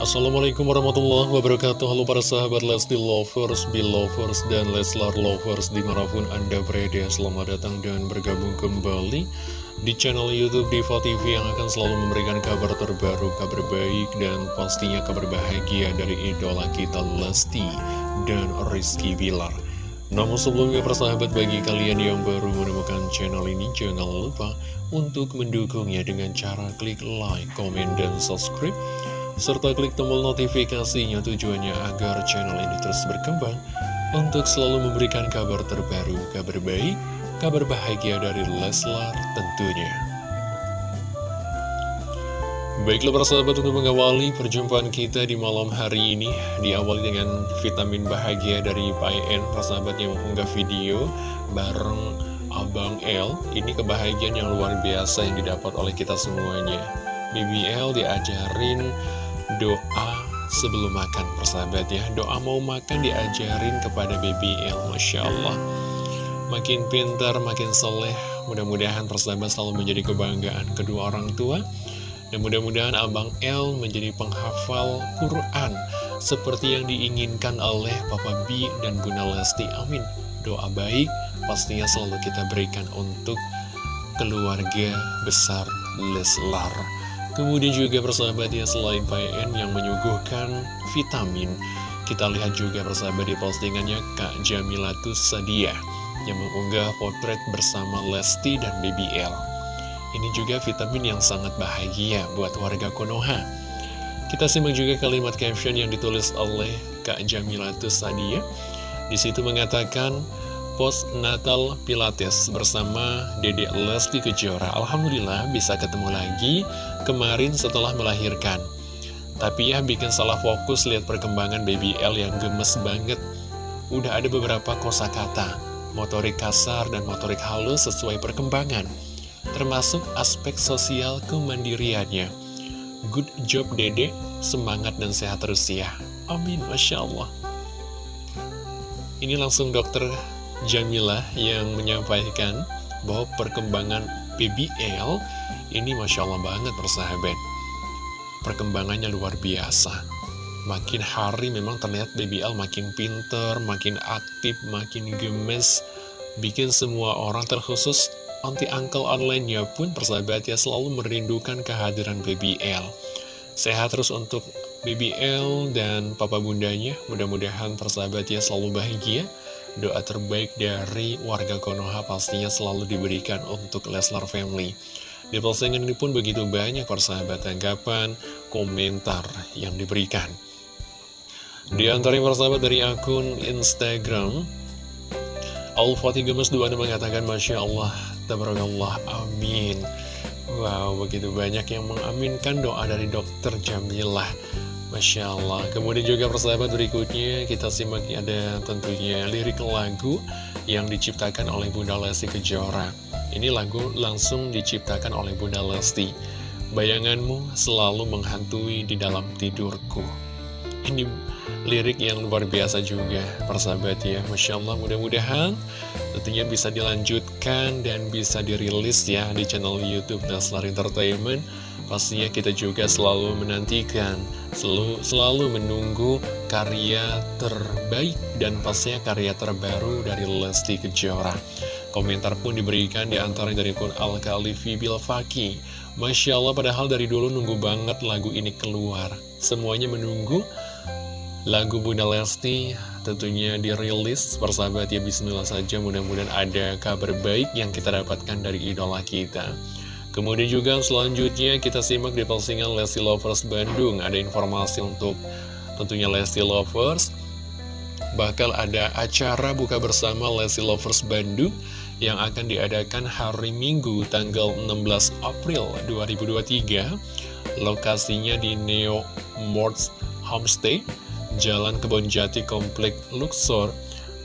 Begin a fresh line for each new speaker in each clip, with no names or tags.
Assalamualaikum warahmatullahi wabarakatuh. Halo para sahabat Lesti Lovers, Belovers, dan Leslar Lovers Di mana pun Anda berada. Selamat datang dan bergabung kembali Di channel Youtube Diva TV Yang akan selalu memberikan kabar terbaru Kabar baik dan pastinya kabar bahagia Dari idola kita Lesti dan Rizky Bilar. Namun sebelumnya persahabat bagi kalian yang baru menemukan channel ini Jangan lupa untuk mendukungnya dengan cara klik like, komen, dan subscribe serta klik tombol notifikasinya tujuannya agar channel ini terus berkembang untuk selalu memberikan kabar terbaru, kabar baik, kabar bahagia dari Leslar tentunya. Baiklah para sahabat untuk mengawali perjumpaan kita di malam hari ini Diawali dengan vitamin bahagia dari PN Persahabat yang mengunggah video bareng Abang L Ini kebahagiaan yang luar biasa yang didapat oleh kita semuanya BBL diajarin doa sebelum makan persahabat ya. Doa mau makan diajarin kepada BBL Masya Allah. Makin pintar, makin soleh Mudah-mudahan persahabat selalu menjadi kebanggaan kedua orang tua. Dan mudah-mudahan Abang L menjadi penghafal Quran Seperti yang diinginkan oleh Papa B dan Bunda Lesti. Amin. Doa baik pastinya selalu kita berikan untuk keluarga besar Leslar Kemudian juga persahabat ya selain PN yang menyuguhkan vitamin Kita lihat juga persahabat di postingannya Kak Jamilatus Sadia Yang mengunggah potret bersama Lesti dan BBL Ini juga vitamin yang sangat bahagia buat warga Konoha. Kita simak juga kalimat caption yang ditulis oleh Kak Jamilatus Sadia. Di situ mengatakan post Natal Pilates bersama Dede Lesti Kejora. Alhamdulillah bisa ketemu lagi kemarin setelah melahirkan. Tapi ya bikin salah fokus lihat perkembangan baby L yang gemes banget. Udah ada beberapa kosakata, motorik kasar dan motorik halus sesuai perkembangan. Termasuk aspek sosial kemandiriannya. Good job Dede, semangat dan sehat terus ya. Amin, Masya Allah. Ini langsung dokter Jamila yang menyampaikan bahwa perkembangan BBL ini Masya Allah banget persahabat. Perkembangannya luar biasa. Makin hari memang terlihat BBL makin pinter, makin aktif, makin gemes. Bikin semua orang terkhusus anti-uncle online-nya pun persahabat ya selalu merindukan kehadiran BBL. Sehat terus untuk BBL dan papa bundanya. Mudah-mudahan persahabat ya selalu bahagia Doa terbaik dari warga Konoha pastinya selalu diberikan untuk Leslar Family. Di postingan ini pun begitu banyak persahabat tanggapan, komentar yang diberikan. Di antara persahabat dari akun Instagram, Al-Fatih Gemes 2 mengatakan Masya Allah, Tabarakallah, Amin. Wow, begitu banyak yang mengaminkan doa dari dokter Jamilah. Masya Allah. Kemudian juga persahabat berikutnya Kita simak ada tentunya lirik lagu Yang diciptakan oleh Bunda Lesti Kejora. Ini lagu langsung diciptakan oleh Bunda Lesti. Bayanganmu selalu menghantui di dalam tidurku. Ini lirik yang luar biasa juga persahabat ya. Masya Allah mudah-mudahan tentunya bisa dilanjutkan dan bisa dirilis ya di channel Youtube Naslar Entertainment Pastinya kita juga selalu menantikan, selalu, selalu menunggu karya terbaik dan pastinya karya terbaru dari Lesti Kejora. Komentar pun diberikan di antara dari pun Al-Khalifi Bilfaki. Masya Allah padahal dari dulu nunggu banget lagu ini keluar. Semuanya menunggu lagu Bunda Lesti tentunya dirilis persahabat ya bismillah saja mudah-mudahan ada kabar baik yang kita dapatkan dari idola kita Kemudian juga selanjutnya kita simak di postingan Lesti Lovers Bandung Ada informasi untuk tentunya Lesti Lovers bakal ada acara buka bersama Lesti Lovers Bandung yang akan diadakan hari Minggu tanggal 16 April 2023. Lokasinya di Neo Morts Homestay, Jalan Kebonjati Komplek Luxor,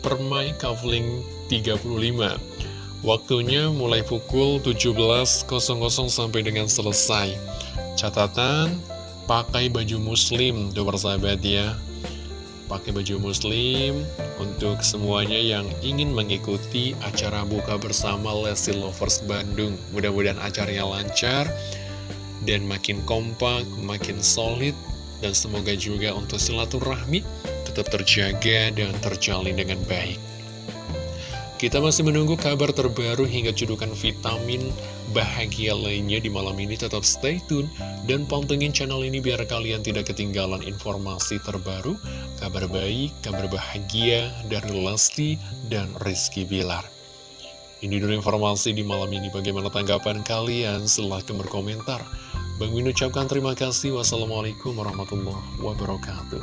Permai Kavling 35. Waktunya mulai pukul 17.00 sampai dengan selesai. Catatan, pakai baju muslim, tuh persahabat ya pakai baju muslim untuk semuanya yang ingin mengikuti acara buka bersama Lesti Lovers Bandung. Mudah-mudahan acaranya lancar dan makin kompak, makin solid, dan semoga juga untuk silaturahmi tetap terjaga dan terjalin dengan baik. Kita masih menunggu kabar terbaru hingga cedukan vitamin bahagia lainnya di malam ini. Tetap stay tune dan pantengin channel ini biar kalian tidak ketinggalan informasi terbaru, kabar baik, kabar bahagia dari Lesti dan Rizky Bilar. Ini dulu informasi di malam ini. Bagaimana tanggapan kalian? Silahkan berkomentar. Bang Min ucapkan terima kasih. Wassalamualaikum warahmatullahi wabarakatuh.